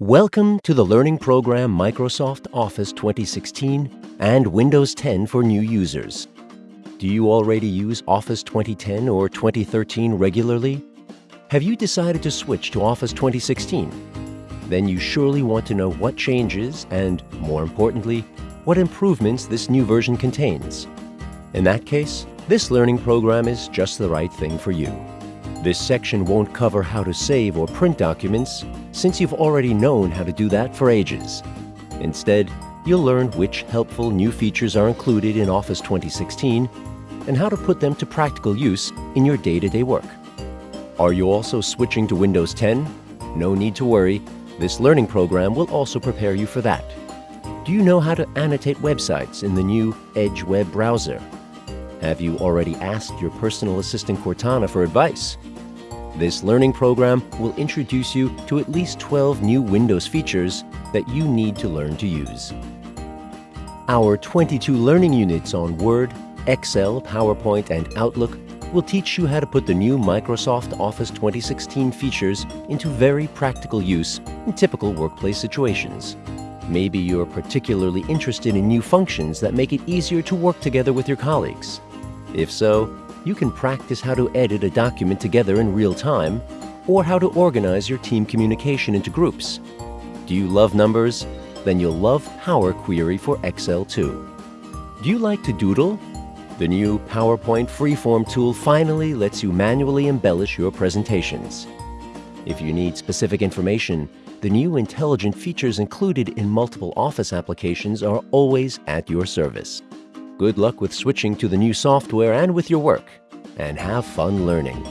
Welcome to the learning program Microsoft Office 2016 and Windows 10 for new users. Do you already use Office 2010 or 2013 regularly? Have you decided to switch to Office 2016? Then you surely want to know what changes and, more importantly, what improvements this new version contains. In that case, this learning program is just the right thing for you. This section won't cover how to save or print documents, since you've already known how to do that for ages. Instead, you'll learn which helpful new features are included in Office 2016 and how to put them to practical use in your day-to-day work. Are you also switching to Windows 10? No need to worry, this learning program will also prepare you for that. Do you know how to annotate websites in the new Edge web browser? Have you already asked your personal assistant Cortana for advice? This learning program will introduce you to at least 12 new Windows features that you need to learn to use. Our 22 learning units on Word, Excel, PowerPoint, and Outlook will teach you how to put the new Microsoft Office 2016 features into very practical use in typical workplace situations. Maybe you're particularly interested in new functions that make it easier to work together with your colleagues. If so, you can practice how to edit a document together in real time or how to organize your team communication into groups. Do you love numbers? Then you'll love Power Query for Excel too. Do you like to doodle? The new PowerPoint Freeform tool finally lets you manually embellish your presentations. If you need specific information, the new intelligent features included in multiple Office applications are always at your service. Good luck with switching to the new software and with your work, and have fun learning.